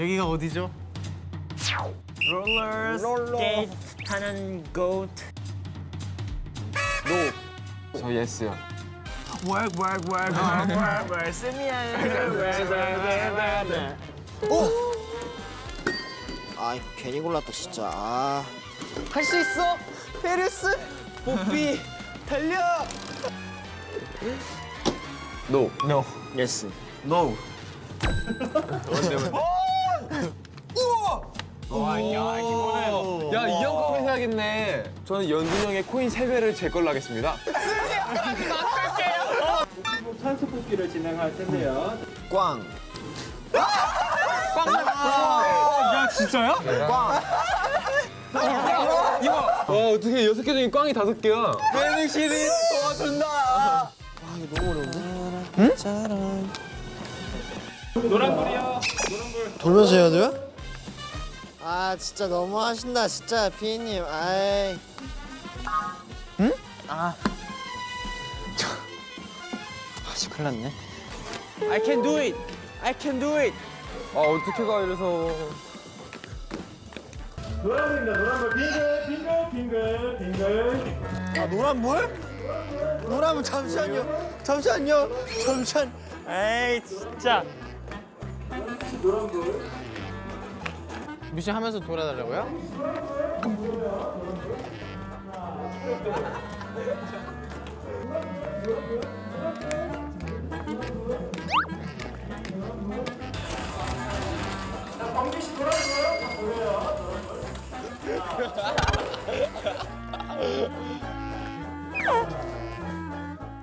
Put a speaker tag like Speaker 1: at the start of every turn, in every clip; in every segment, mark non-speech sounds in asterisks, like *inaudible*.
Speaker 1: 여기가 어디죠?
Speaker 2: 롤러 스케이트 타는 곳.
Speaker 3: 저 예스요.
Speaker 2: work work work work work work. 스미야. work work work
Speaker 4: 아 괜히 골랐다 진짜. 아.
Speaker 2: 할 수 있어? 페르스? 뽀삐 달려! no.
Speaker 4: no. yes
Speaker 1: No.
Speaker 3: 야, 이 형 컵에 해야겠네. 저는 연준 형의 코인 3배를 제 걸로 하겠습니다. *laughs*
Speaker 4: 꽝
Speaker 1: 야 진짜야?
Speaker 3: 와, 어떻게 여섯 개 중에 꽝이 다섯 개야?
Speaker 2: 베니시리 도와준다
Speaker 4: 아 이거 너무 어려운데 응? 노란불이요 노란불 돌면서 해야 돼요? 아 진짜 너무 하신다 진짜 피디님 아이
Speaker 2: 아 씨 큰일 났네. I can do it. I can do it.
Speaker 3: 아, 어떻게 가, 이래서.
Speaker 4: 아 노란불? 노란불 잠시만요. 잠시만요. 잠시만.
Speaker 2: 에이 진짜.
Speaker 1: 미션 하면서 돌아달라고요?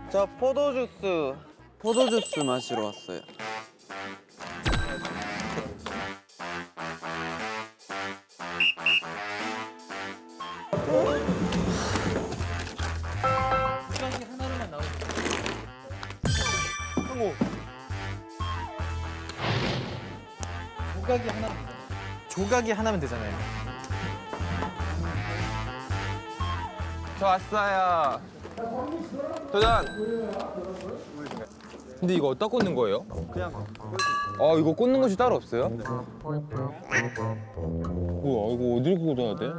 Speaker 2: 저 포도주스 포도주스 마시러 왔어요
Speaker 1: 조각이 하나면 되잖아요.
Speaker 3: 저 왔어요. 도전! 근데 이거 어디다 꽂는 거예요? 그냥 아 이거 꽂는 곳이 따로 없어요? 우와 이거 어디를 꽂아야 돼?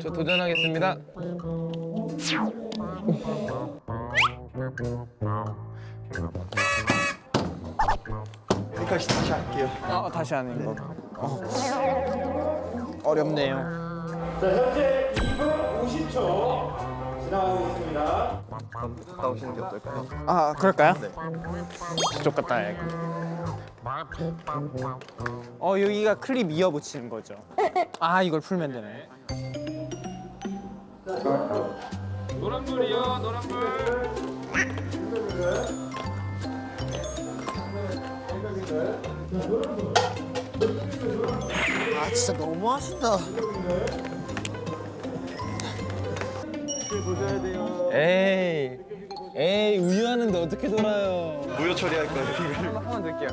Speaker 3: 저 도전하겠습니다.
Speaker 4: 여기까지 다시 할게요.
Speaker 2: 아 다시 하는 거. 어렵네요.
Speaker 4: 나오시는 게 어떨까요?
Speaker 2: 아 그럴까요? 저쪽 갔다 와야겠 어 여기가 클립 이어 붙이는 거죠. 아 이걸 풀면 되네
Speaker 4: 아 진짜 너무 하신다
Speaker 3: 에이 에이 우유하는데 어떻게 돌아요?
Speaker 4: 무효 처리할 거예요
Speaker 3: 한번 한번 넣을게요.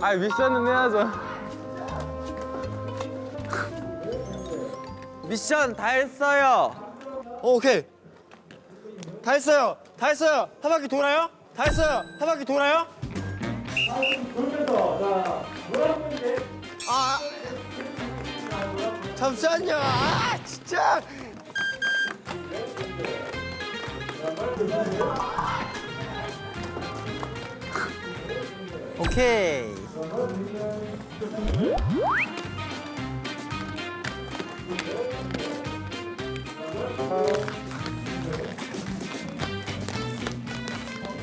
Speaker 3: 아 미션은 해야죠.
Speaker 2: 미션 다 했어요
Speaker 4: 어, 오케이 다 했어요 다 했어요. 한 바퀴 돌아요? 다 했어요. 한 바퀴 돌아요? 아 잠시만요. 아 진짜.
Speaker 2: 오케이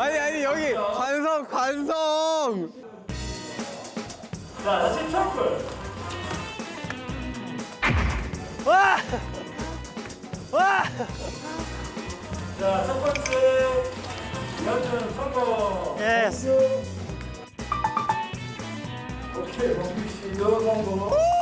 Speaker 3: 아니
Speaker 5: 아니
Speaker 3: 여기 관성 관성.
Speaker 5: 자, 다시 초록불.
Speaker 4: 와. 와.
Speaker 5: 자, 첫 번째 연준 성공.
Speaker 4: 예스.
Speaker 5: 오케이, 범규 씨도 성공.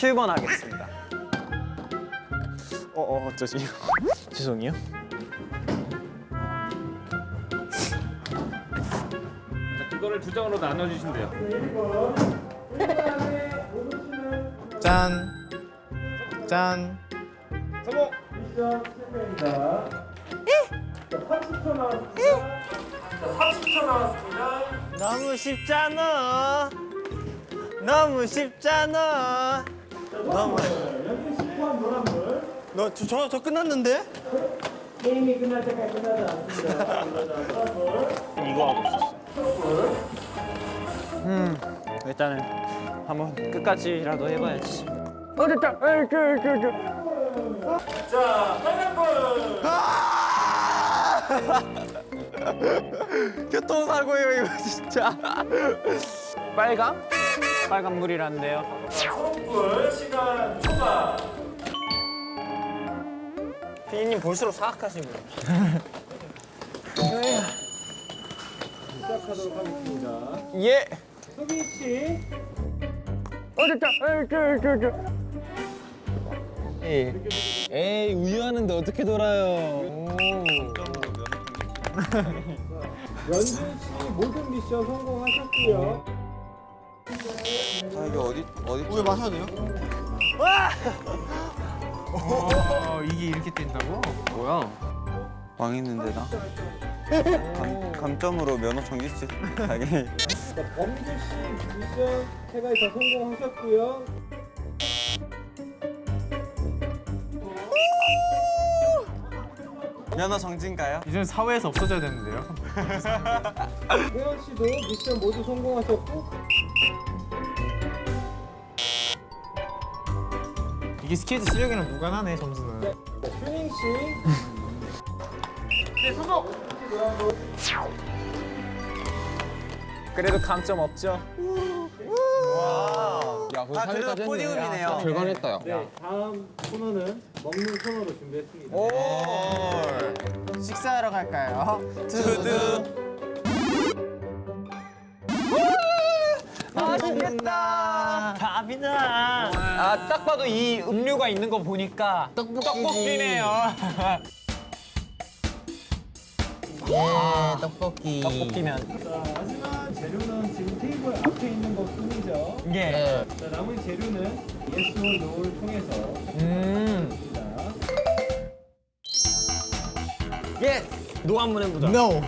Speaker 2: 칠번 하겠습니다.
Speaker 1: 어, 어 어쩌지? *laughs* 죄송해요.
Speaker 6: 그거를 두 장으로 나눠주시면 돼요.
Speaker 1: 짠. 짠.
Speaker 6: 성공!
Speaker 5: 미션 실패입니다. 자, 30초 나왔습니다. 자, 30초 나왔습니다.
Speaker 4: 너무 쉽잖아. 너무 쉽잖아.
Speaker 5: 노란불.
Speaker 4: 너저 저 저 끝났는데?
Speaker 5: 게임이 끝날 때까지 끝나지 않습니다.
Speaker 2: 이거 하고 있었어.
Speaker 5: 초록불.
Speaker 2: 일단은 한번 끝까지라도 해봐야지.
Speaker 5: 자, 빨간불. *laughs*
Speaker 3: 교통사고예요 이거 진짜.
Speaker 2: 빨강? 빨간 물이란데요.
Speaker 5: 초록불. 시간 초과.
Speaker 4: 피디님 볼수록 사악하시네.
Speaker 5: 시작하도록 하겠습니다.
Speaker 2: 예.
Speaker 5: 소빈 씨.
Speaker 3: 에이 우유하는데 어떻게 돌아요?
Speaker 5: 연준 씨 모든 미션 성공하셨고요.
Speaker 4: 우유 마셔도 돼요?
Speaker 1: 어, 이게 이렇게 뛴다고?
Speaker 7: 망했는데 나 감, 감점으로 면허 정지시 당연히
Speaker 5: 자, 범규 씨 미션 다 성공하셨고요.
Speaker 7: 면허 정지인가요?
Speaker 1: 이제는 사회에서 없어져야 되는데요. *laughs*
Speaker 5: 태연 씨도 미션 모두 성공하셨고
Speaker 1: 이게 스케이트 실력이랑 무관하네 점수는.
Speaker 5: 자, 휴닝 씨.
Speaker 2: 그래도 감점 없죠?
Speaker 3: 야
Speaker 7: 아, 그래도
Speaker 3: 3위까지
Speaker 7: podium이네요.
Speaker 3: 결과했다 야.
Speaker 5: 네, 다음 코너는 먹는 코너로 준비했습니다.
Speaker 1: 식사하러 갈까요?
Speaker 7: 두두
Speaker 4: 맛있겠다.
Speaker 2: 아, 딱 봐도 이 음료가 있는 거 보니까 떡볶이네요.
Speaker 1: 예, 떡볶이.
Speaker 2: 떡볶이면.
Speaker 5: 자, 하지만 재료는 지금 테이블 앞에 있는 것 뿐이죠.
Speaker 2: 예.
Speaker 5: 자, 나머지 재료는 yes or no를 통해서
Speaker 2: 음.
Speaker 5: 자,
Speaker 2: 예. no 한번 해보자.
Speaker 1: No.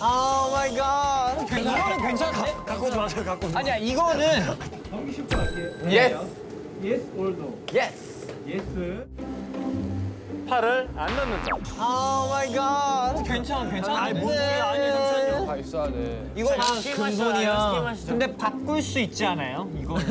Speaker 4: oh my god.
Speaker 2: 이거는 괜찮은데?
Speaker 4: 갖고 오지 마세요. 갖고 오지
Speaker 2: 아니야, 이거는 Yes.
Speaker 5: yes or no.
Speaker 2: yes.
Speaker 5: yes.
Speaker 2: 팔을 안 넣는다.
Speaker 4: oh my god.
Speaker 2: 괜찮아, 괜찮아.
Speaker 4: 아니, 뭔 소리야. 아니, 잠시만요.
Speaker 3: 다 있어야 돼.
Speaker 2: 이거 다 근본이야. 근데 바꿀 수 있지 않아요? 이거. *laughs*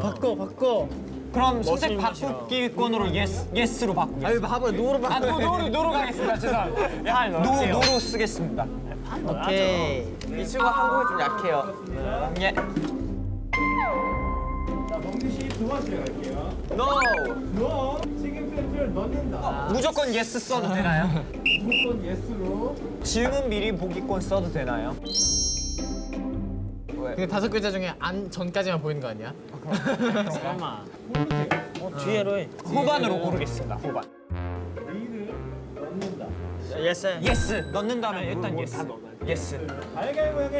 Speaker 4: 바꿔 바꿔.
Speaker 2: 그럼 선택 바꾸기권으로 yes, yes로 바꾸겠습니다.
Speaker 4: 아니 봐봐 no로 봐.
Speaker 2: 아, no, no로, no로 가겠습니다. 죄송합니다. no, no로 쓰겠습니다.
Speaker 4: 오케이.
Speaker 7: 이 친구가 한국에 좀 약해요
Speaker 2: 예.
Speaker 5: 자, 범규 씨두 번째 갈게요.
Speaker 7: NO
Speaker 5: no. 책임표 팬티를 넣는다.
Speaker 2: 무조건 yes 써도 되나요?
Speaker 5: 무조건 yes로.
Speaker 2: 질문 미리 보기권 써도 되나요?
Speaker 1: 근데 다섯 글자 중에 안 전까지만 보이는 거 아니야? *laughs*
Speaker 2: 뒤에로 해. 후반으로 고르겠습니다. 후반.
Speaker 5: yes. yes.
Speaker 2: 넣는다면 일단
Speaker 5: yes. yes.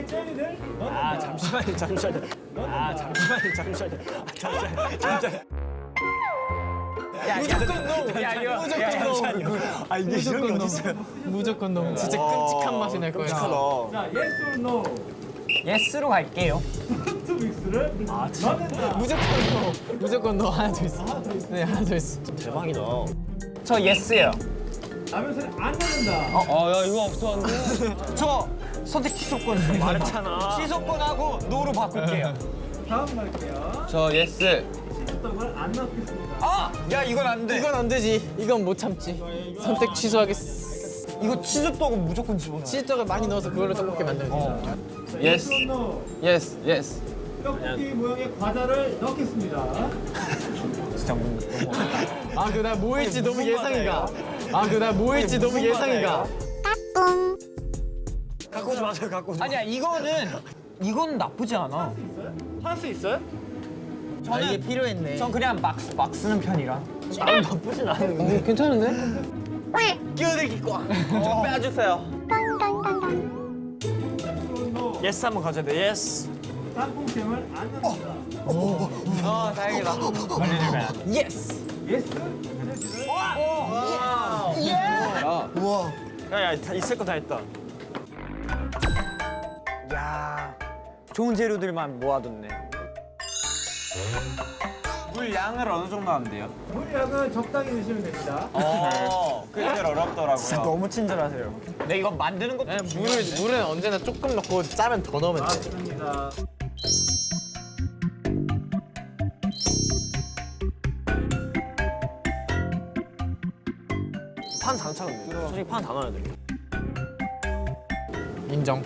Speaker 5: 젤리를 넣는다.
Speaker 2: 아 잠시만요, 잠시만요. 아 잠시만요, 잠시만요. 아, 잠시만요, 잠시만요. 야, 무조건 no. 야, 이거 무조건 no. 아 이게 이런 게 어딨어요?
Speaker 1: 무조건 너무 진짜 끔찍한 맛이 날 거야.
Speaker 5: 자, yes or no.
Speaker 2: yes로 갈게요.
Speaker 5: 투 믹스를 넣는다.
Speaker 1: 무조건 no. 무조건 no 하나 더 있어. 네 하나 더 있어.
Speaker 2: 저 yes예요.
Speaker 5: 라면 안 넣는다.
Speaker 3: 아야 이거 없었는데. *laughs*
Speaker 2: 저 선택 취소권 말했잖아. 취소권하고 no로 바꿀게요. *laughs*
Speaker 5: 다음 갈게요.
Speaker 3: 저
Speaker 5: yes. 걸안 넣겠습니다.
Speaker 2: 아, 야 이건 안 돼.
Speaker 1: 이건 안 되지. 이건 못 참지. 선택 취소하겠어.
Speaker 2: 이거 치즈 떡은 무조건 집어넣어.
Speaker 1: 치즈떡을 많이 넣어서 그걸로 떡볶이 만들면 돼.
Speaker 5: yes.
Speaker 3: yes yes.
Speaker 5: 떡볶이 모양의 과자를 넣겠습니다. *laughs*
Speaker 1: 아, 그 나 뭐일지 너무 예상이 가. 아, 그나 뭐일지 너무 예상이 가.
Speaker 2: 갖고 오지 마세요, 갖고 오지 마세요. 아니야, 이거는 이건 나쁘지 않아.
Speaker 5: 할수 있어요?
Speaker 2: 저는
Speaker 1: 이게 필요했네.
Speaker 2: 전 그냥 막, 막 쓰는 편이라.
Speaker 3: 괜찮은데?
Speaker 2: 끼어들기 꽉. *laughs* 좀 빼주세요.
Speaker 5: yes or no.
Speaker 2: yes 한번 가져야 돼. yes.
Speaker 5: 땅콩잼을 안 넣는다.
Speaker 2: 아, 다행이다. yes.
Speaker 5: Yes.
Speaker 2: 야, 야, 다 있을 거 다 했다. 야, 좋은 재료들만 모아뒀네.
Speaker 7: 물 양을 어느 정도 하면 돼요?
Speaker 5: 물량은 적당히 넣으시면 됩니다.
Speaker 2: 어,
Speaker 7: 그게 제일 어렵더라고요.
Speaker 2: 진짜 너무 친절하세요. 근데 이거 만드는 것도
Speaker 1: 물을 물은 언제나 조금 넣고 짜면 더 넣으면 돼.
Speaker 5: 맞습니다.
Speaker 2: 판 장착은 솔직히 판다 넣어야 돼.
Speaker 1: 인정.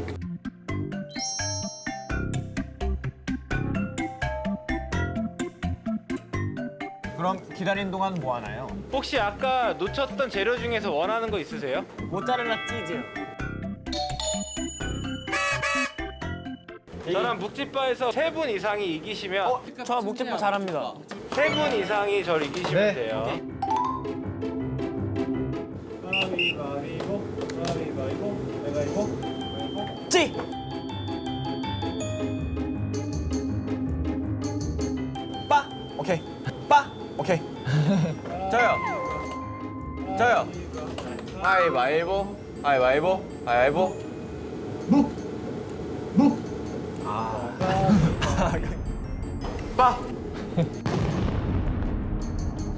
Speaker 2: 그럼 기다리는 동안 뭐 하나요?
Speaker 5: 혹시 아까 놓쳤던 재료 중에서 원하는 거 있으세요?
Speaker 2: 모짜렐라 치즈.
Speaker 5: 저는 묵집바에서 세 분 이상이 이기시면
Speaker 2: 저 목재포 잘합니다.
Speaker 5: 세 분 이상이 저를 이기시면
Speaker 1: 네.
Speaker 5: 돼요.
Speaker 2: 찌. 빠. 오케이. 빠. 오케이. *laughs*
Speaker 7: 저요. 저요. 가위바위보. 가위바위보. 가위바위보.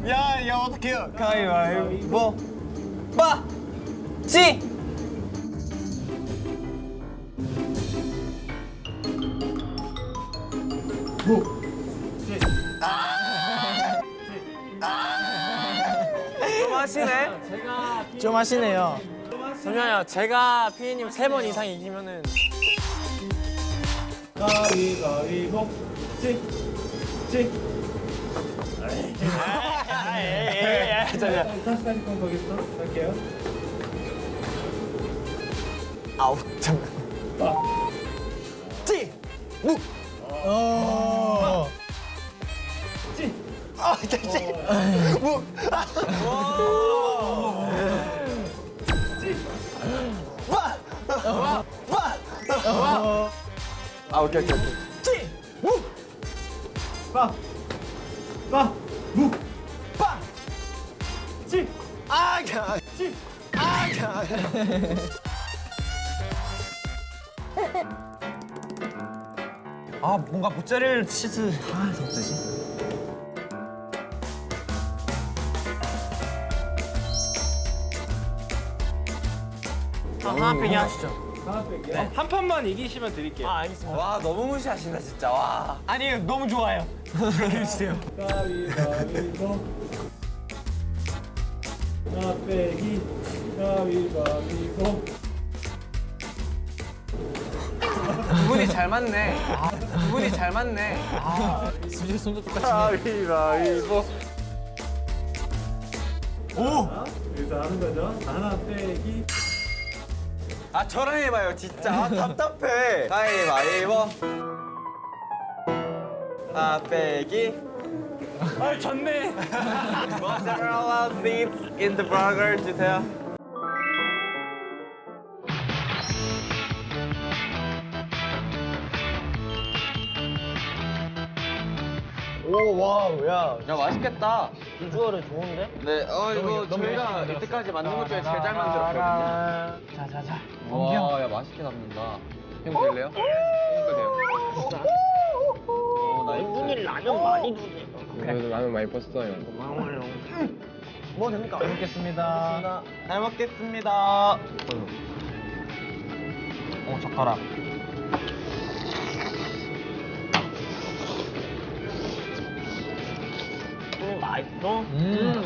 Speaker 2: 야, 야 어떡해요? 가위바위보. 빠. 찌. 좀
Speaker 1: 하시네요.
Speaker 2: 잠시만요. 제가 피디님 세 번 이상 이기면은
Speaker 5: 가위바위보, 찍, 찍.
Speaker 2: 아우 잠깐. 찌. 묵.
Speaker 1: 어.
Speaker 5: 찍.
Speaker 2: 아, 찌. 묵. 아 오케이 오케이 오케이. 찌. 묵.
Speaker 5: 빠, 빠, 무,
Speaker 2: 빠.
Speaker 5: 찍,
Speaker 2: 아, 야.
Speaker 5: 찍.
Speaker 2: 아, 야. 아 뭔가 모짜렐라 치즈 아 어쩌지? 하나 빼기 하시죠.
Speaker 5: 하나 뺄게요. 한 판만 이기시면 드릴게요.
Speaker 2: 아 알겠습니다.
Speaker 7: 와 너무 무시하신다 진짜. 와.
Speaker 2: 아니 너무 좋아요. 해주세요.
Speaker 5: 가위바위보 하나 빼기 가위바위보
Speaker 3: 두 분이 잘 맞네. 두 분이 잘 맞네.
Speaker 1: 진짜 손도 똑같이.
Speaker 5: 가위바위보 여기서 하는 거죠. 하나 빼기.
Speaker 7: 아 저랑 해봐요 진짜. 아, 답답해. 가위바위보 아 빼기.
Speaker 2: 아 졌네.
Speaker 7: 모짜렐라 seeds in the burger 주세요 오와야 야 맛있겠다
Speaker 4: 비주얼은 좋은데?
Speaker 7: 네, 어 이거 저희가 이때까지 만든 것 중에 제일 잘 만들었거든요.
Speaker 4: 자자자.
Speaker 3: 와, 야 맛있게 담는다. 형 드릴래요? 그러니까 돼요.
Speaker 7: 오, nice.
Speaker 4: 이분이 라면 많이 주세요.
Speaker 3: 그래도 라면 많이 뻗어요.
Speaker 4: 고마워요. 뭐 됩니까?
Speaker 1: 잘 먹겠습니다.
Speaker 7: 잘 먹겠습니다. 오 젓가락.
Speaker 4: 맛있어?
Speaker 1: 음.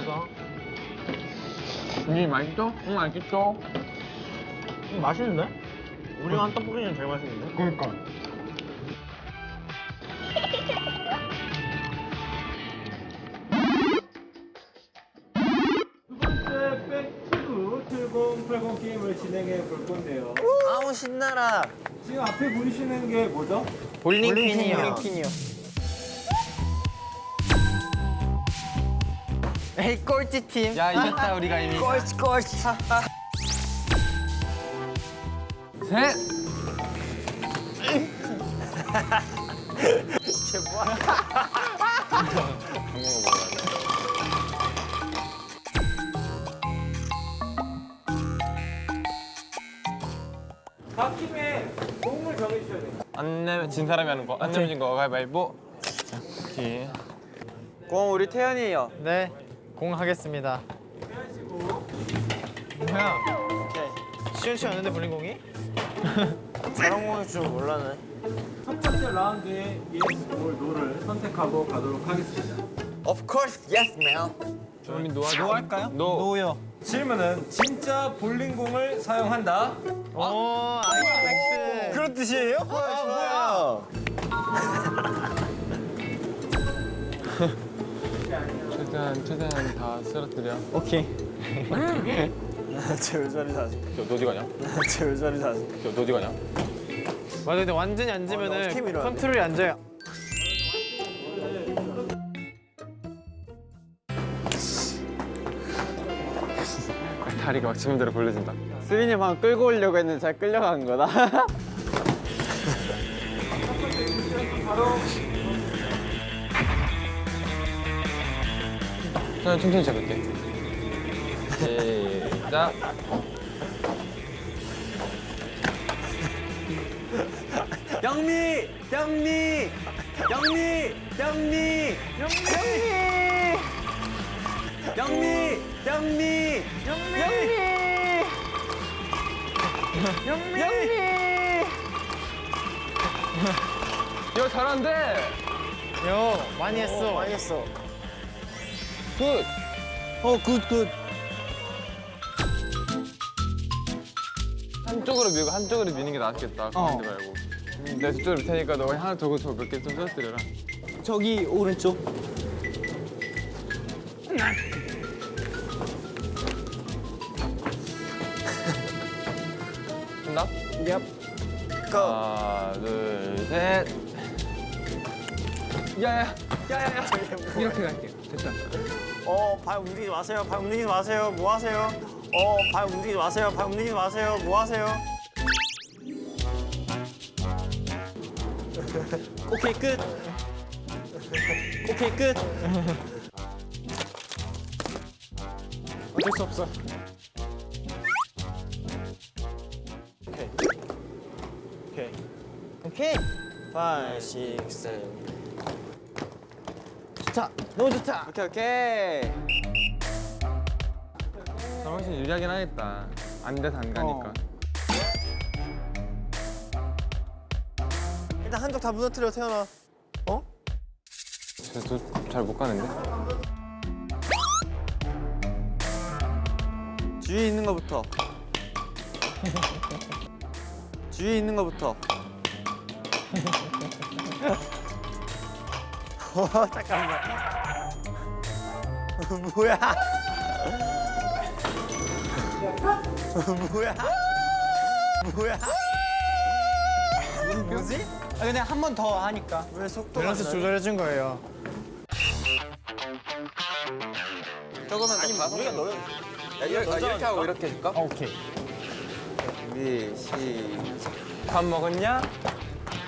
Speaker 3: 음, 맛있죠? 응, 맛있죠?
Speaker 4: 음, 맛있는데? 우리가 한 떡볶이 는 제일 맛있는데?
Speaker 1: 그러니까.
Speaker 5: 두 번째 백투 7080 게임을 진행해 볼 건데요.
Speaker 4: 아우 신나라.
Speaker 5: 지금 앞에 보이시는 게 뭐죠?
Speaker 4: 볼링핀이요.
Speaker 7: 볼링핀이요.
Speaker 4: 에이 꼴찌 팀.
Speaker 3: 야, 이겼다, 우리가 이미.
Speaker 4: 꼴찌 꼴찌.
Speaker 3: 셋!
Speaker 5: 각 팀의 공을 정해주셔야 돼요.
Speaker 3: 안 내면 진 사람이 하는 거. 안 내면 진 거. 가위바위보. 자, 오케이.
Speaker 7: 공 우리 태연이에요.
Speaker 4: 네. 공 하겠습니다.
Speaker 1: 뭐야?
Speaker 4: 시원치 않은데 볼링공이? 저런 *laughs* 공일 줄 몰라네.
Speaker 5: 첫 번째 라운드의 yes or no를 선택하고 가도록 하겠습니다.
Speaker 7: Of course, yes.
Speaker 3: 우리 no, 아 no 할까요? no.
Speaker 7: no요.
Speaker 5: 질문은 진짜 볼링공을 사용한다.
Speaker 4: 오, 아이맥스.
Speaker 7: 그런 뜻이에요? 아,
Speaker 3: 최 *laughs* 대한 최대한 다 쓰러뜨려.
Speaker 7: 오케이. 제일 자리 자지.
Speaker 3: 저 너지 가냐?
Speaker 7: 제일 자리 자지.
Speaker 3: 저 너지 가냐?
Speaker 4: 맞아, 근데 완전히
Speaker 7: 어,
Speaker 4: 앉으면은
Speaker 7: 밀어야 돼?
Speaker 4: 컨트롤이 안 돼요.
Speaker 3: 다리가 막 지금 대로 벌려진다.
Speaker 7: 수빈이 방 끌고 오려고 했는데 잘 끌려간 거다. *laughs* *laughs*
Speaker 3: 그냥 천천히 잡을게. 시작.
Speaker 7: 영미, 영미, 영미, 영미, 영미, 영미, 영미, 영미, 영미.
Speaker 3: 야 잘한대.
Speaker 4: 요, 많이 했어. 많이 했어.
Speaker 3: good.
Speaker 7: 어, good, good.
Speaker 3: 한쪽으로 밀고 한쪽으로 미는 게 낫겠다. 가운데 말고. 음, 내가 저쪽으로 밀 테니까 너가 하나 저거 저거 몇 개좀 떨어뜨려라.
Speaker 7: 저기 오른쪽.
Speaker 3: 된다?
Speaker 7: Yep.
Speaker 3: 하나, 둘, 셋. 야야, 야야야. 이렇게 갈게. 됐다.
Speaker 4: 어, 발 움직이지 마세요. 발 움직이지 마세요. 뭐 하세요? 어, 발 움직이지 마세요. 발 움직이지 마세요. 뭐 하세요? 오케이, 끝. 오케이, 끝. 어쩔 수 없어. 오케이. 오케이. 오케이. 5, 6, 7. 좋다. 너무 좋다.
Speaker 7: 오케이, 오케이.
Speaker 3: 나 훨씬 유리하긴 하겠다. 안 돼서 안 가니까.
Speaker 4: 일단 한쪽 다 무너뜨려 태어나. 어?
Speaker 3: 그래도 잘못 가는데?
Speaker 7: 주위에 있는 거부터. *laughs* 주위에 있는 거부터. *laughs*
Speaker 4: 어, 잠깐만. 뭐야? 뭐야? 뭐야? 뭐지?
Speaker 2: 아, 근데 한 번 더 하니까.
Speaker 4: 왜 속도가
Speaker 1: 밸런스
Speaker 4: 안
Speaker 1: 조절해 준 거예요.
Speaker 7: 조금만 아니 우리가 넣어 야, 이렇게, 아, 이렇게 하고 이렇게 해줄까?
Speaker 1: 아, 오케이.
Speaker 7: 준비 시작
Speaker 2: 밥 먹었냐?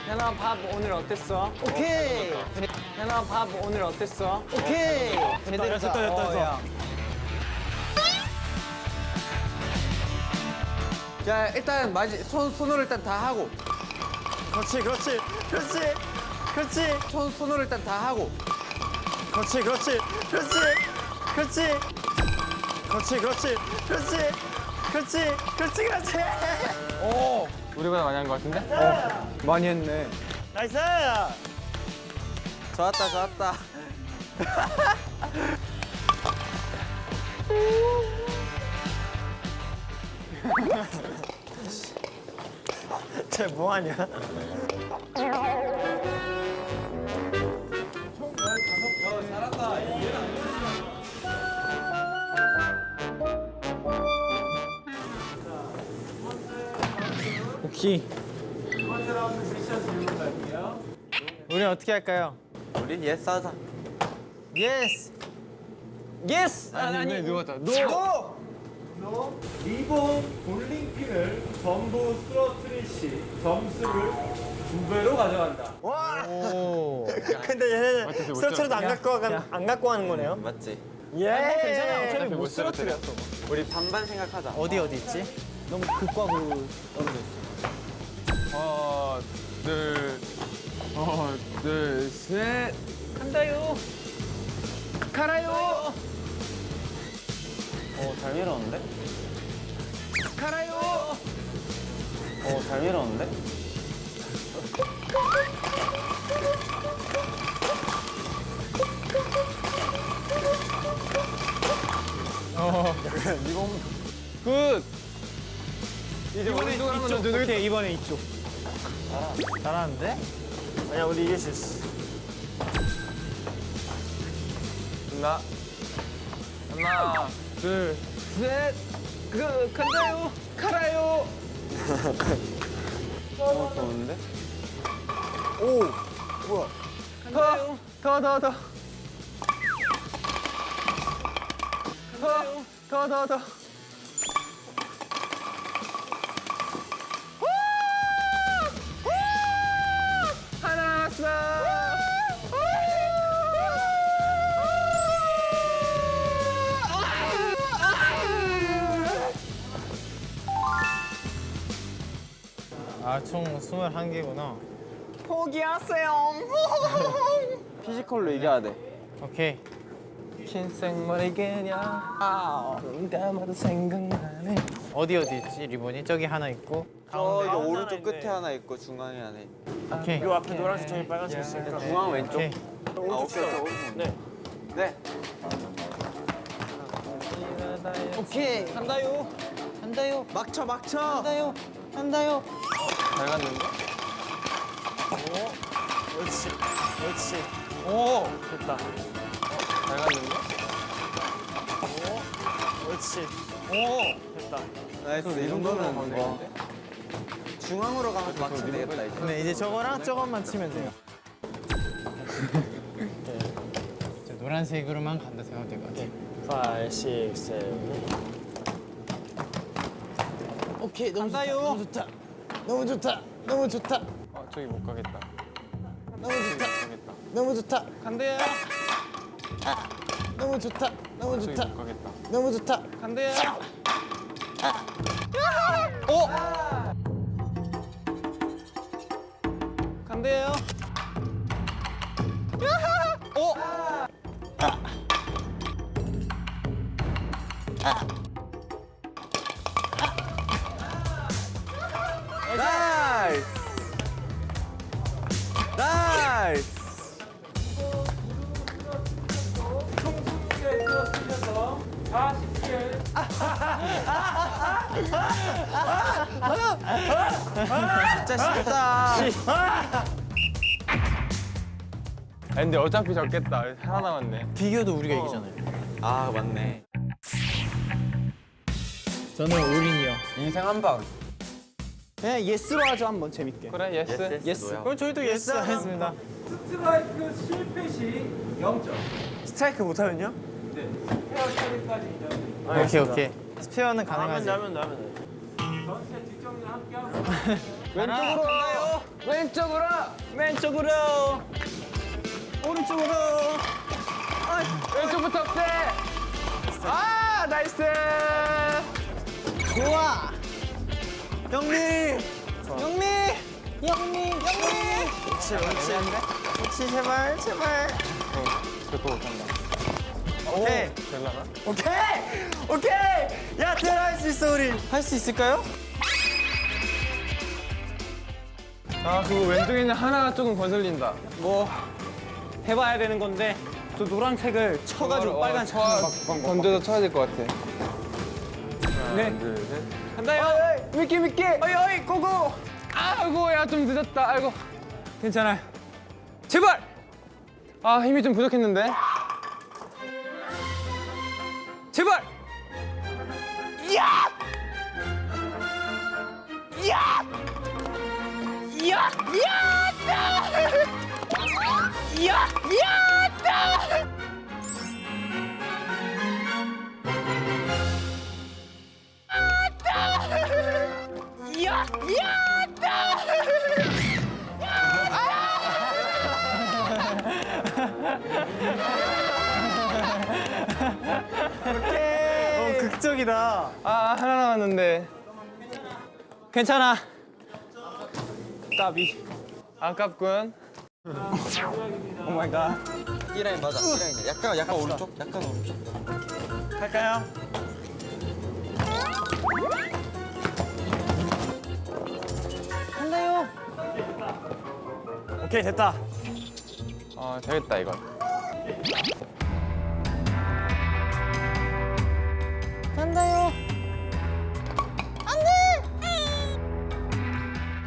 Speaker 2: 현아 밥 오늘 어땠어?
Speaker 4: 오케이.
Speaker 2: 현아 밥 오늘 어땠어?
Speaker 4: 오케이.
Speaker 2: 제대로 됐다 됐다 됐다.
Speaker 3: 자 일단 마지 손 손으로 일단 다 하고
Speaker 4: 그렇지, 그렇지, 그렇지, 그렇지,
Speaker 3: 손 손으로 일단 다 하고
Speaker 4: 그렇지, 그렇지, 그렇지, 그렇지, 그렇지, 그렇지, 그렇지, 그렇지, 그렇지, 그렇지.
Speaker 3: 오 우리보다 많이 한 것 같은데?
Speaker 2: 많이 했네.
Speaker 4: nice.
Speaker 7: 좋았다 좋았다 *laughs*
Speaker 4: 쟤 뭐하냐?
Speaker 2: 오케이.
Speaker 1: 우리 어떻게 할까요?
Speaker 7: 우리 예스 하자
Speaker 1: 예스.
Speaker 2: 예스.
Speaker 3: 아니,
Speaker 2: 아니,
Speaker 3: 아니 누웠다 노!
Speaker 5: 리본 볼링핀을 전부 쓰러뜨릴 시 점수를 두 배로 가져간다.
Speaker 1: 오. *laughs*
Speaker 4: 근데 얘네는 스트레스도 안 갖고 가, 안 갖고 하는 거네요.
Speaker 7: 맞지?
Speaker 4: 예.
Speaker 2: 괜찮아. 어차피 못못 쓰러뜨렸어.
Speaker 7: 우리 반반 생각하자
Speaker 1: 어디 어디 있지?
Speaker 2: 너무 극과극으로 떨어져 있어.
Speaker 3: 하나 둘 하나 둘 셋
Speaker 2: 간다요.
Speaker 3: 가라요
Speaker 7: 어 잘 밀었는데?
Speaker 3: 가라요
Speaker 7: 어 잘 밀었는데?
Speaker 3: good 이제 오른쪽 한번 더 누르
Speaker 2: 오케이 이번에 이쪽.
Speaker 1: 잘하는데?
Speaker 4: 아니야, 우리 이길 수 있어.
Speaker 3: 하나? 하나? 둘셋. 그, 간다요. 가라요.
Speaker 7: 어 좋은데?
Speaker 3: 더더더더. 더, 더, 더.
Speaker 1: 아, 총 21개구나.
Speaker 2: 포기하세요. *laughs*
Speaker 7: physical로 이겨야 돼
Speaker 1: 오케이.
Speaker 3: 긴 생머리 그냥 아, 눈 감아도 생각나네.
Speaker 1: 어디 어디 있지? 리본이 저기 하나 있고.
Speaker 7: 저기 오른쪽
Speaker 4: 있네.
Speaker 7: 끝에 하나 있고 중앙에 하나 있고
Speaker 1: 오케이.
Speaker 4: 요 앞에 노란색 저기 빨간색 있으니까.
Speaker 7: 중앙 왼쪽
Speaker 1: 오케이.
Speaker 7: 아 오케이 오케이 오른쪽
Speaker 4: 네.
Speaker 7: 네
Speaker 2: 오케이. 간다요. 간다요.
Speaker 7: 막쳐 막쳐
Speaker 2: 간다요. 간다요.
Speaker 3: 잘 갔는데?
Speaker 4: 그렇지, 그렇지.
Speaker 3: 오,
Speaker 4: 됐다.
Speaker 3: 잘 갔는데?
Speaker 4: 그렇지.
Speaker 3: 오,
Speaker 4: 됐다.
Speaker 7: nice 이 정도면 뭐 중앙으로 가면 막치면 되겠다 이제
Speaker 1: 근데 이제 저거랑 저것만 치면 돼요. 이제 *laughs* 노란색으로만 간다 생각하면 될것 같아.
Speaker 4: 5, 6, 7,
Speaker 1: 오케이, 너무 좋다. 너무 좋다. 너무 좋다. 너무 좋다.
Speaker 3: 아, 저기 못 가겠다.
Speaker 1: 너무 좋다. 너무 좋다.
Speaker 3: 간대요.
Speaker 1: 너무 좋다. 너무
Speaker 3: 저기
Speaker 1: 좋다. 너무 좋다.
Speaker 3: 간대요.
Speaker 7: nice
Speaker 5: 총수에 쓰러뜨려서 47.
Speaker 7: 진짜 쉽다
Speaker 3: 아, 근데 어차피 졌겠다. 하나 남았네.
Speaker 1: 비교도 우리가 이기잖아요.
Speaker 7: 아 맞네
Speaker 1: 저는 올인이요.
Speaker 7: 인생 한 방.
Speaker 2: 그냥 yes로 하죠 한번 재밌게.
Speaker 3: 그래
Speaker 2: yes. Yes.
Speaker 1: 그럼 저희도 yes 하겠습니다.
Speaker 5: 스트라이크 실패 시 0점.
Speaker 2: 스트라이크 못하면요?
Speaker 5: 스페어 처리까지 인정.
Speaker 1: 오케이 오케이. 스페어는 가능하지.
Speaker 5: 전체 뒷정리 함께 하고
Speaker 2: 왼쪽으로. 왼쪽으로. 왼쪽으로. 오른쪽으로.
Speaker 3: 왼쪽부터 세.
Speaker 2: 아 nice. 좋아. 영미. 영미. 영미. 영미.
Speaker 4: 그렇지 그렇지 그렇지 제발 제발
Speaker 2: 오케이. 오케이. 오케이. 야 들어갈 수 있어 우리.
Speaker 1: 할 수 있을까요?
Speaker 3: 아 그거 왼쪽에 있는 하나가 조금 거슬린다.
Speaker 2: 뭐 해봐야 되는 건데 저 노란색을 쳐가지고 빨간
Speaker 3: 색쳐 던져서 쳐야 될 것 같아.
Speaker 2: 네.
Speaker 3: 둘 셋.
Speaker 2: 간다요. 미끼 미끼. 어이 어이 고고.
Speaker 3: 아이고 야 좀 늦었다. 아이고.
Speaker 2: 괜찮아요. 제발.
Speaker 3: 아 힘이 좀 부족했는데.
Speaker 2: 제발. 야. 야. 야. 야다. 야. 야다. 야.
Speaker 1: 어 극적이다.
Speaker 3: 아 하나 남았는데.
Speaker 2: 괜찮아. 까비.
Speaker 3: 아깝군.
Speaker 2: oh my god.
Speaker 4: 이 라인 맞아 이 라인 약간 약간 오른쪽 약간 오른쪽
Speaker 2: 할까요? 한다요. 오케이 됐다.
Speaker 3: 아 되겠다 이건.
Speaker 2: 한다요.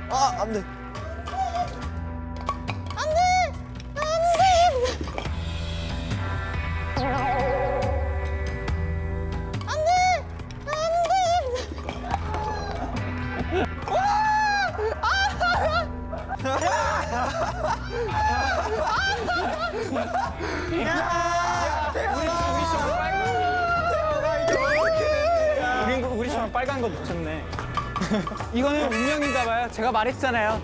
Speaker 4: 아 안 돼
Speaker 2: 제가 말했잖아요.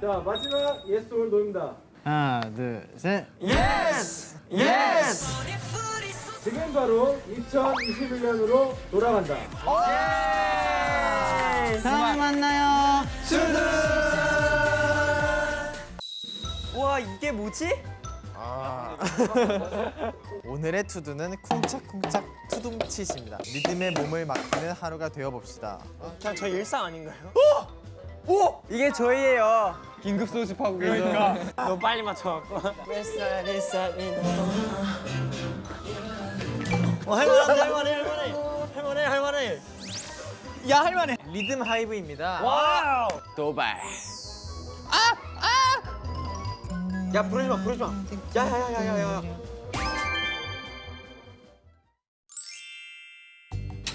Speaker 5: 자 마지막 yes or no입니다.
Speaker 1: 하나 둘 셋.
Speaker 4: yes yes
Speaker 5: 지금 바로 2021년으로 돌아간다.
Speaker 1: 다음에 만나요.
Speaker 2: 와 이게 뭐지? *laughs*
Speaker 8: 오늘의 to do는 쿵짝쿵짝 두둠칫입니다. 리듬에 몸을 맡기는 하루가 되어봅시다.
Speaker 2: 그냥 저 일상 아닌가요? 오! 오! 이게 저희예요.
Speaker 3: 긴급 소집하고 계셔.
Speaker 2: 그러니까 *laughs* 너 빨리 맞춰갖고.
Speaker 4: 어 할만한데 할만해 할만해 할만해 할만해
Speaker 2: 야 할만해.
Speaker 8: 리듬 하이브입니다.
Speaker 2: wow.
Speaker 3: 도발.
Speaker 4: 야 부르지 마 부르지 마 야야야야야야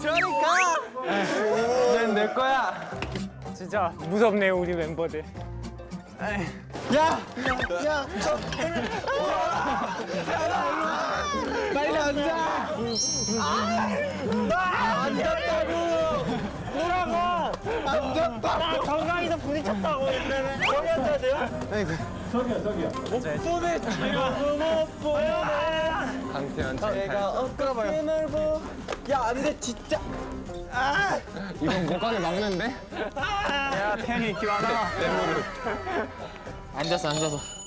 Speaker 4: 저리 가
Speaker 3: 이젠 내 거야.
Speaker 2: 진짜 무섭네요 우리 멤버들.
Speaker 4: 빨리 앉아
Speaker 2: 나 정강이도 부딪혔다고 옛날에. 여기 앉아야 돼요?
Speaker 5: 저기요 저기요.
Speaker 2: 손에 쥐고 못 보여.
Speaker 3: 강태현
Speaker 2: 제가. 엊그제 보 야, 안 돼, 진짜. 아!
Speaker 3: 이건 못 가게 막는데? 아!
Speaker 2: 야, 태현이 기와나. *laughs*
Speaker 1: 앉아서, 앉아서.